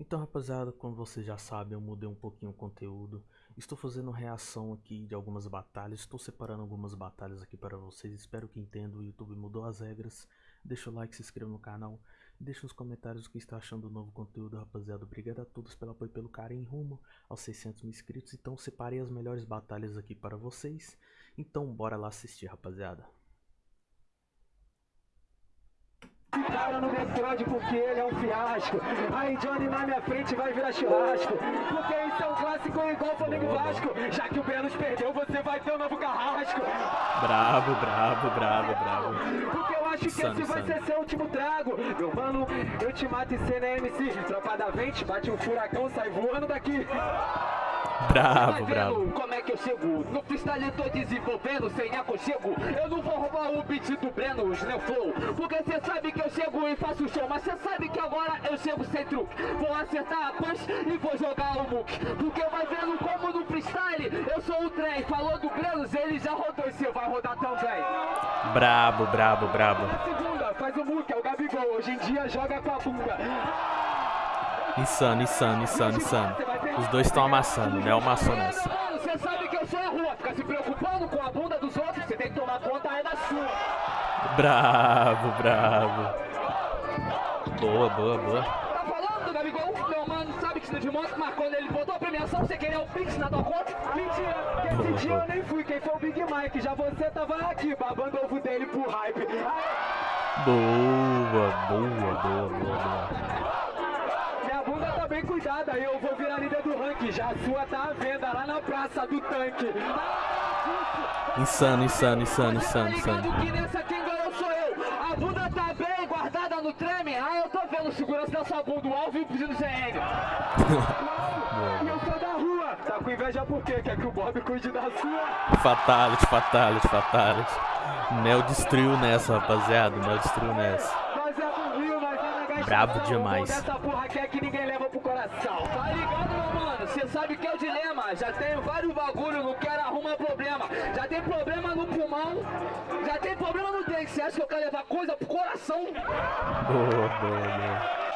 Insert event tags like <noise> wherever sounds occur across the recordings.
Então, rapaziada, como vocês já sabem, eu mudei um pouquinho o conteúdo. Estou fazendo reação aqui de algumas batalhas. Estou separando algumas batalhas aqui para vocês. Espero que entendam. O YouTube mudou as regras. Deixa o like, se inscreva no canal. Deixa nos comentários o que está achando do novo conteúdo, rapaziada. Obrigado a todos pelo apoio pelo carinho rumo aos 600 mil inscritos. Então, separei as melhores batalhas aqui para vocês. Então, bora lá assistir, rapaziada. Cara no metrôde porque ele é um fiasco. Aí Johnny na minha frente vai virar churrasco. Porque isso é um clássico igual Flamengo Vasco. Já que o Brenos perdeu, você vai ter um novo carrasco. Bravo, bravo, bravo, bravo. Porque eu acho que esse vai ser seu último trago. Meu mano, eu te mato e cê na MC. Tropa da vente, bate um furacão, sai voando daqui. Bravo, bravo. como é que eu chego? No freestyle tô desenvolvendo sem aconchego. Eu não vou roubar o beat do Breno, o Slam Flow. Porque cê sabe que eu chego e faço show. Mas cê sabe que agora eu chego sem truque. Vou acertar a punch e vou jogar o muque. Porque vai vendo como no freestyle eu sou o trem. Falou do Brenos, ele já rodou e cê vai rodar também. Brabo, brabo, brabo. Na segunda, faz o muque, é o Gabigol. Hoje em dia joga com a bunda. Insano, insano, insano, insano. Os dois estão amassando, né? Amassou nessa. Mano, Cê sabe que eu sou a rua. Fica se preocupando com a bunda dos outros. Cê tem que tomar conta é da sua. Bravo, bravo. Boa, boa, boa. Tá falando do Gabigol? Meu mano sabe que isso de mas quando ele botou a premiação, você queria o Pix na tua conta? Mentira, que esse dia eu nem fui, quem foi o Big Mike, já você tava aqui, babando o ovo dele pro hype. Boa, boa, boa, boa, boa. Tá bem cuidada, eu vou virar líder do ranking, já a sua tá à venda lá na praça do tanque. Insano, insano, insano, insano, Tá ligado insano. que nessa quem ganhou sou eu, a bunda tá bem guardada no treme, ah eu tô vendo segurança da sua bunda, o alvo e pedindo GN. E <laughs> eu sou da rua, tá com inveja por quê? Quer que o Bob cuide da sua? Fatality, fatality, fatality. Nel destruiu nessa, rapaziada. Nel destruiu nessa. Nós é do Rio, nós é. Brabo demais. Essa porra quer que ninguém coração. Tá ligado, meu mano? Cê sabe que é o dilema. Já tenho vários bagulho, não quero arrumar problema. Já tem problema no pulmão, já tem problema no dente. Cê acha que eu quero levar coisa pro coração? Boa, boa,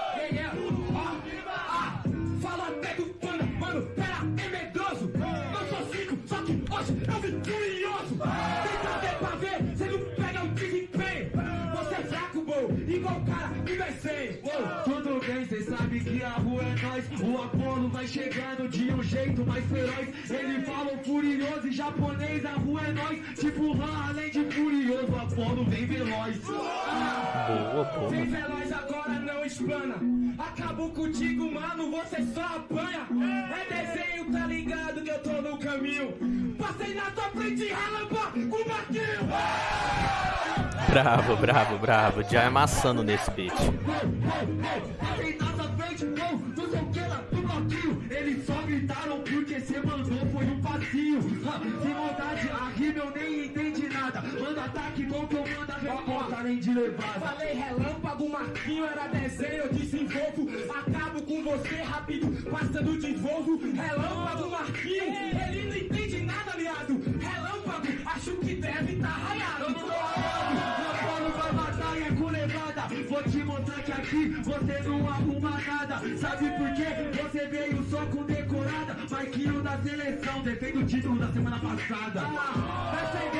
Apolo vai chegando de um jeito mais feroz. Ele fala furioso e japonês, a rua é nós. Tipo Han, além de furioso, o Apolo vem veloz. Boa, boa. veloz agora não explana. Acabou contigo, mano, você só apanha. É desenho, tá ligado que eu tô no caminho. Passei na tua frente, ralampa, com o Marquinho. Bravo, bravo, bravo. Já amassando nesse beat. Levada. Falei relâmpago, Marquinho era desenho, eu desenvolvo. Acabo com você rápido, passando de Volvo. Relâmpago, Marquinho, ele não entende nada, aliado. Relâmpago, acho que deve tá raiado. Eu não tô polo vai matar e é com levada. Vou te mostrar que aqui você não arruma nada. Sabe por quê? Você veio só com decorada. Marquinho da seleção, defende o título da semana passada. Agora pega pra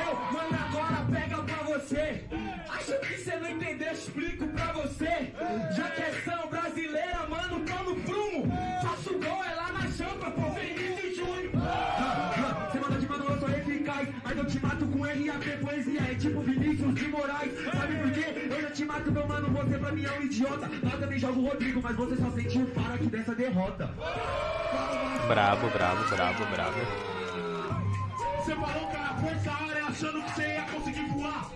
você. Acho que você não entendeu, explico pra você. Já que é são brasileira, mano, tô no prumo. Faço gol, é lá na champa, pô, Vinícius Júnior. Você manda de mano, eu sou eficaz. Mas eu te mato com RAP, poesia é tipo Vinícius de Moraes. Sabe por quê? Eu já te mato, meu mano, você pra mim é um idiota. Lá também jogo o Rodrigo, mas você só sentiu o faro aqui dessa derrota. Bravo, bravo, bravo, bravo. Você falou que era força aérea achando que você ia conseguir voar.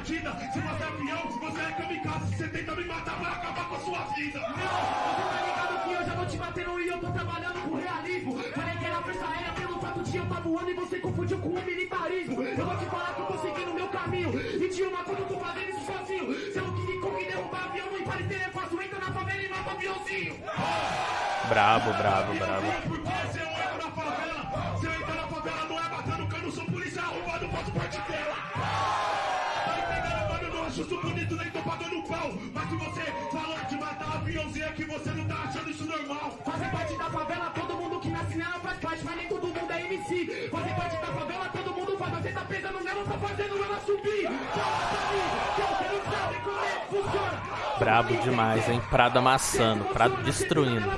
Batida? Se você é avião, você é kamikaze. Você tenta me matar pra acabar com a sua vida. Não, você tá ligado que eu já vou te batendo e eu tô trabalhando com realismo. Falei que era força aérea pelo fato de eu tá voando e você confundiu com o militarismo. Eu vou te falar que eu tô seguindo o meu caminho. E tinha uma coisa, eu tô fazendo isso sozinho. Se eu quiser como derrubar avião, não parecer é fácil. Entra na favela e mata aviãozinho. Bravo, bravo, bravo. Sou bonito, nem tô pagando pau. Mas se você falou de matar aviãozinho é que você não tá achando isso normal. Fazer parte da favela, todo mundo que nasce nela faz parte, mas nem todo mundo é MC. Fazer parte da favela, todo mundo faz, você tá pesando nela, tá fazendo ela subir. Fala pra mim, que você não sabe como é que funciona. Brabo demais, hein? Prado amassando, Prado destruindo.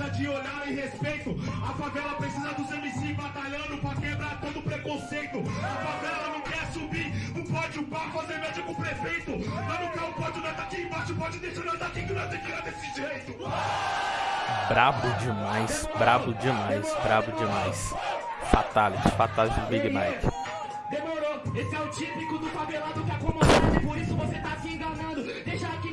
Precisa de olhar e respeito. A favela precisa dos MC batalhando pra quebrar todo preconceito. A favela não quer subir o pódio pra fazer média com o prefeito. Mas não quer o pódio, nós tá aqui embaixo, pode deixar nós aqui que nós tem que ir desse jeito. Brabo demais, brabo demais, brabo demais. Fatality, fatality do Big Mike. Demorou, esse é o típico do favelado que acomodado, por isso você tá se enganando. Deixa aqui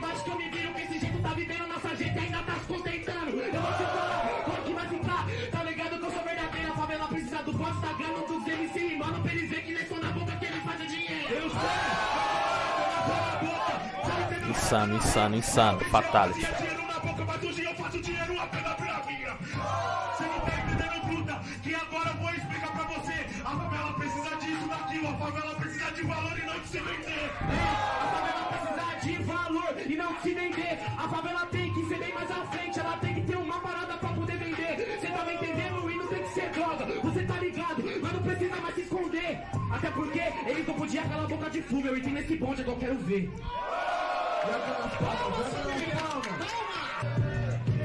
do ganhando dos MC, mano, pra eles verem que nem só na boca que eles fazem dinheiro. Eu sei, Insano, insano, insano. Fatality. Tinha dinheiro na boca, mas hoje eu faço dinheiro apenas pela minha. Você não tá entendendo, bruta, que agora eu vou explicar pra você. A favela precisa disso, daquilo, a favela precisa de valor e não de se vender. A favela precisa de valor e não se vender. A favela tem que ser bem mais à frente, ela tem que ter uma parada pra poder porque eles não podiam calar a boca de fumo, eu entrei nesse bonde, agora eu quero ver.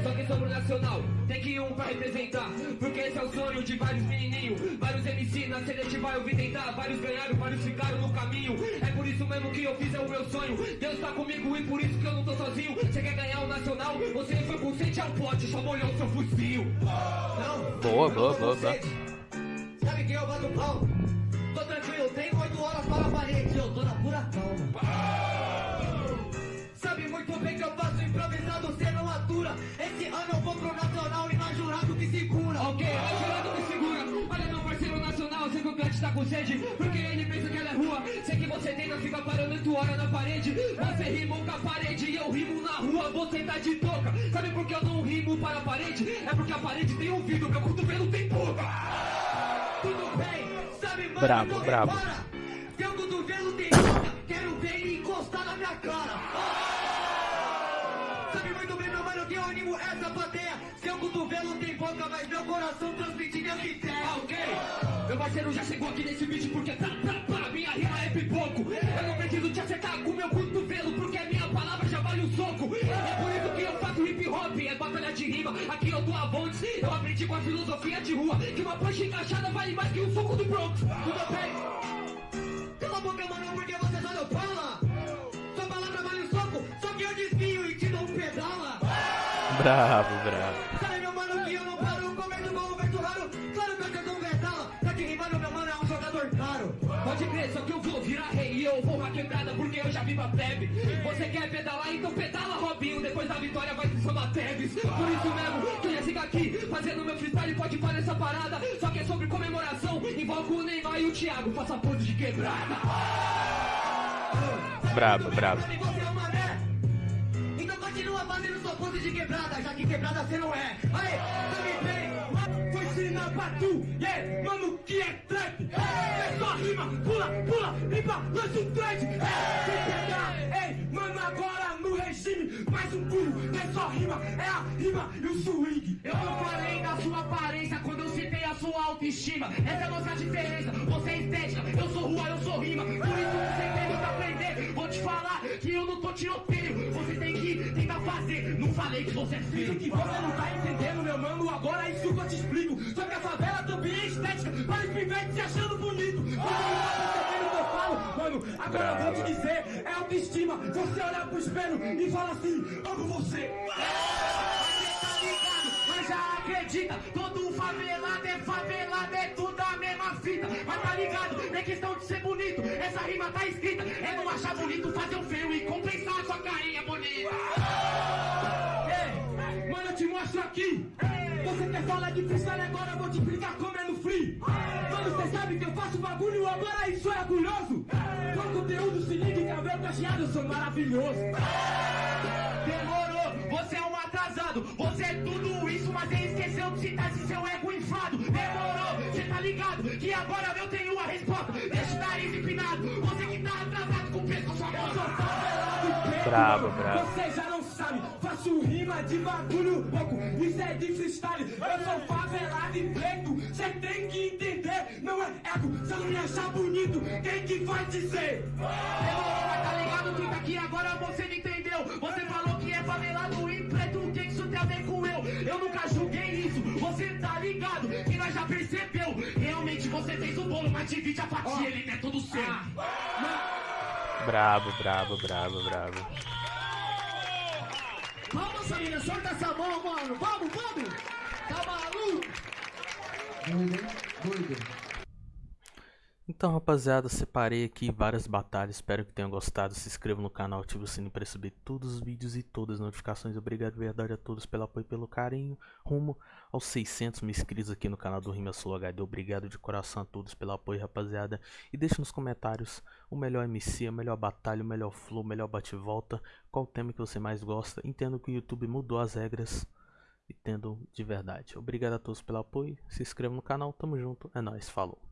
Só que sobre o nacional, tem que ir um pra representar. Porque esse é o sonho de vários menininhos. Vários MC na seletiva eu vi tentar. Vários ganharam, vários ficaram no caminho. É por isso mesmo que eu fiz é o meu sonho. Deus tá comigo e por isso que eu não tô sozinho. Você quer ganhar o nacional? Você foi com sente ao pote, só molhou seu fuzil. Boa, boa, boa, boa. Sabe quem eu bato pau? Tenho oito horas para a parede. Eu tô na pura calma. Sabe muito bem que eu faço improvisado, você não atura. Esse ano eu vou pro nacional e mais jurado que segura. Ok, mais jurado que segura. Olha meu parceiro nacional, sei que o Cante tá com sede. Porque ele pensa que ela é rua. Sei que você tenta ficar parando oito horas na parede. Você rima com a parede e eu rimo na rua, você tá de toca. Sabe por que eu não rimo para a parede? É porque a parede tem ouvido, meu cotovelo tem boca. Tudo bem, sabe, mano, Brabo, brabo. Seu cotovelo tem boca, quero ver ele encostar na minha cara. Sabe muito bem, meu mano, que eu animo essa plateia. Seu cotovelo tem boca, mas meu coração transmite minha ideia. Ok, meu parceiro já chegou aqui nesse beat porque tá, tá, tá, minha rima é pipoco. Eu não preciso te acertar com meu cotovelo porque a minha palavra já vale um soco. É por é batalha de rima. Aqui eu tô a Bontes, eu aprendi com a filosofia de rua. Que uma punch encaixada vale mais que um soco do Bronx. Tudo bem? Cala a boca, mano, porque você só não fala. Sua palavra vale um soco, só que eu desvio e te dou um pedala. Bravo, bravo. Você quer pedalar, então pedala, Robinho. Depois da vitória vai se chamar Teves. Por isso mesmo, que eu já sigo aqui, fazendo meu freestyle, pode parar essa parada. Só que é sobre comemoração, invoco o Neymar e o Thiago, faça pose de quebrada. Brabo, brabo. É? Então continua fazendo sua pose de quebrada, já que quebrada você não é. Aê, sabe ensinar pra tu, yeah, mano, que é trap. É só rima, pula, pula, limpa, lança um thread. É, sem pegar, mano, agora no regime, mais um pulo. É só rima, é a rima e o swing. Eu não falei da sua aparência quando eu citei a sua autoestima. Essa é a nossa diferença, você é estética, eu sou rua, eu sou rima. Por isso você tem te falar que eu não tô tiroteio. Você tem que tentar fazer, não falei que você é feio. que você não tá entendendo, meu mano, agora é isso que eu te explico. Só que a favela também é estética, para os pivetes se achando bonito. Você não tá o que eu falo, mano. Agora eu vou te dizer, é autoestima. Você olhar pro espelho e fala assim, amo você. tá ligado, mas já acredita, todo favelado é favelado, é Mas tá ligado, é questão de ser bonito, essa rima tá escrita. É não achar bonito, fazer o feio e compensar a sua carinha bonita. Ei, mano, eu te mostro aqui. Você quer falar de freestyle agora, eu vou te explicar como é no free. Mano, você sabe que eu faço bagulho, agora isso é orgulhoso. Com conteúdo, se liga, cabelo cacheado, eu sou maravilhoso. Demorou, você é um atrasado. Você é tudo isso, mas você esqueceu pecado, que agora eu tenho a resposta. Deixa o nariz empinado, você que tá atrasado com o peso, com sua mão soltada. Bravo, bravo. Você já não sabe, faço rima de bagulho louco, isso é de freestyle. Eu sou favelado e preto, você tem que entender, não é ego. Se eu não me achar bonito, quem que vai dizer? Eu não tá ligado, quem tá aqui agora você me entendeu. Você falou que é favelado e preto, o que isso tem a ver com eu? Eu nunca julguei isso, você tá ligado, que nós já percebemos bolo, mas divide a fatia, ele não é todo seu. Brabo, brabo, brabo, brabo. Vamos, família, solta essa mão, mano. Vamos, vamos. Tá maluco? Doido, hein? Doido. Então, rapaziada, separei aqui várias batalhas. Espero que tenham gostado. Se inscreva no canal, ative o sininho para receber todos os vídeos e todas as notificações. Obrigado de verdade a todos pelo apoio e pelo carinho. Rumo aos 600 mil inscritos aqui no canal do Rima Sul HD. Obrigado de coração a todos pelo apoio, rapaziada. E deixe nos comentários o melhor MC, a melhor batalha, o melhor flow, o melhor bate-volta. Qual tema que você mais gosta. Entendo que o YouTube mudou as regras. E tendo de verdade. Obrigado a todos pelo apoio. Se inscreva no canal. Tamo junto. É nóis. Falou.